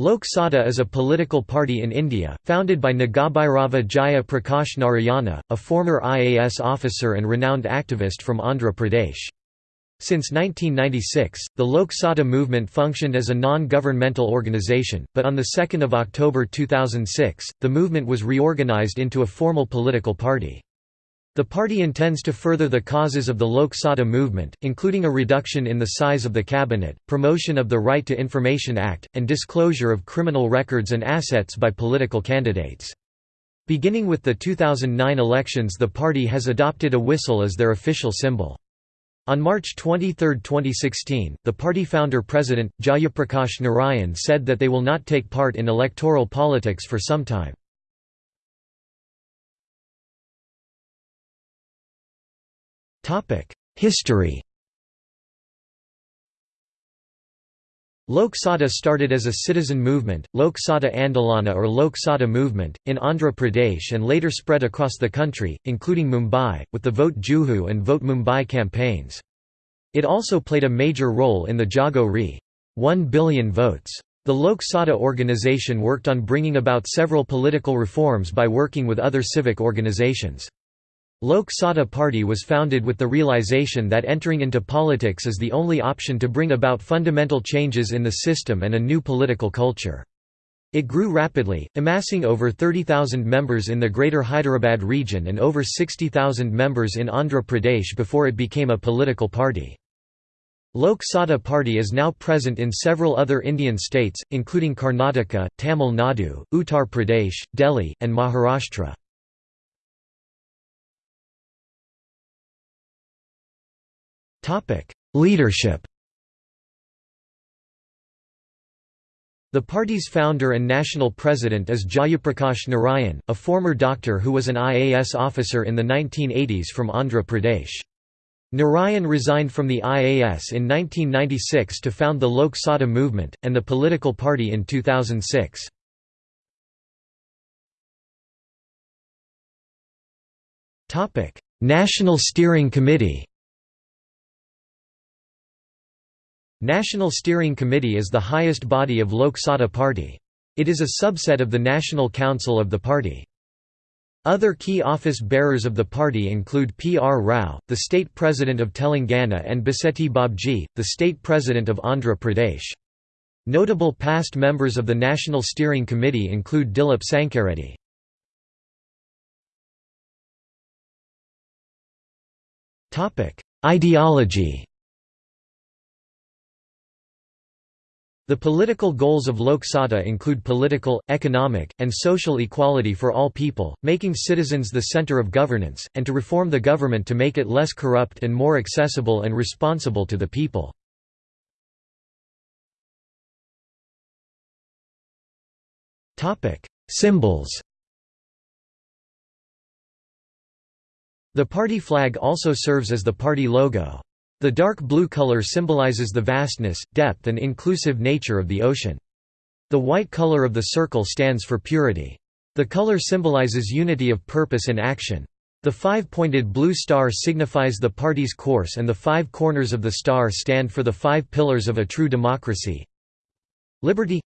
Lok Satta is a political party in India, founded by Nagabhairava Jaya Prakash Narayana, a former IAS officer and renowned activist from Andhra Pradesh. Since 1996, the Lok Satta movement functioned as a non-governmental organization, but on 2 October 2006, the movement was reorganized into a formal political party. The party intends to further the causes of the Lok Satta movement, including a reduction in the size of the cabinet, promotion of the Right to Information Act, and disclosure of criminal records and assets by political candidates. Beginning with the 2009 elections the party has adopted a whistle as their official symbol. On March 23, 2016, the party founder-president, Jayaprakash Narayan said that they will not take part in electoral politics for some time. History Lok Satta started as a citizen movement, Lok Satta Andolana or Lok Satta movement, in Andhra Pradesh and later spread across the country, including Mumbai, with the Vote Juhu and Vote Mumbai campaigns. It also played a major role in the Jago Re. 1 billion votes. The Lok Satta organization worked on bringing about several political reforms by working with other civic organizations. Lok Satta Party was founded with the realization that entering into politics is the only option to bring about fundamental changes in the system and a new political culture. It grew rapidly, amassing over 30,000 members in the Greater Hyderabad region and over 60,000 members in Andhra Pradesh before it became a political party. Lok Satta Party is now present in several other Indian states, including Karnataka, Tamil Nadu, Uttar Pradesh, Delhi, and Maharashtra. Leadership The party's founder and national president is Jayaprakash Narayan, a former doctor who was an IAS officer in the 1980s from Andhra Pradesh. Narayan resigned from the IAS in 1996 to found the Lok Satta movement, and the political party in 2006. National Steering Committee National Steering Committee is the highest body of Lok Satta Party. It is a subset of the National Council of the party. Other key office bearers of the party include P. R. Rao, the state president of Telangana and Bossetti Babji, the state president of Andhra Pradesh. Notable past members of the National Steering Committee include Dilip Sankareddy. Ideology The political goals of Lok Satta include political, economic, and social equality for all people, making citizens the center of governance, and to reform the government to make it less corrupt and more accessible and responsible to the people. Symbols The party flag also serves as the party logo. The dark blue color symbolizes the vastness, depth and inclusive nature of the ocean. The white color of the circle stands for purity. The color symbolizes unity of purpose and action. The five-pointed blue star signifies the party's course and the five corners of the star stand for the five pillars of a true democracy. Liberty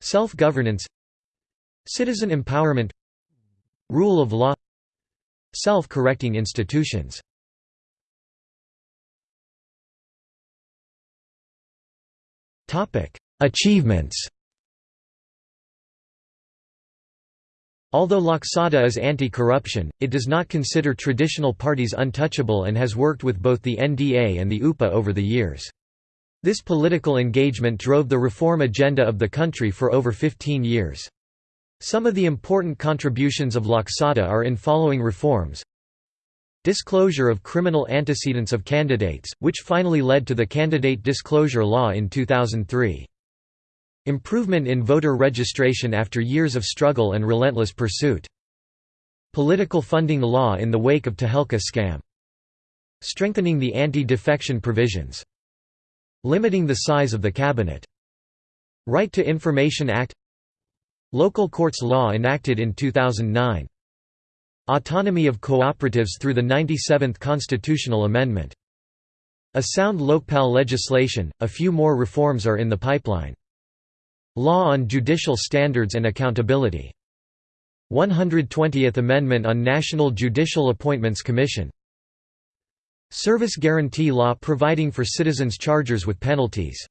Self-governance Citizen empowerment Rule of law Self-correcting institutions Achievements Although Lok Satta is anti-corruption, it does not consider traditional parties untouchable and has worked with both the NDA and the UPA over the years. This political engagement drove the reform agenda of the country for over 15 years. Some of the important contributions of Lok Satta are in following reforms Disclosure of criminal antecedents of candidates, which finally led to the Candidate Disclosure Law in 2003. Improvement in voter registration after years of struggle and relentless pursuit. Political funding law in the wake of Tehelka scam. Strengthening the anti-defection provisions. Limiting the size of the cabinet. Right to Information Act Local Courts Law enacted in 2009 Autonomy of cooperatives through the 97th Constitutional Amendment. A sound Lokpal legislation, a few more reforms are in the pipeline. Law on judicial standards and accountability 120th Amendment on National Judicial Appointments Commission Service Guarantee Law providing for citizens' charters with penalties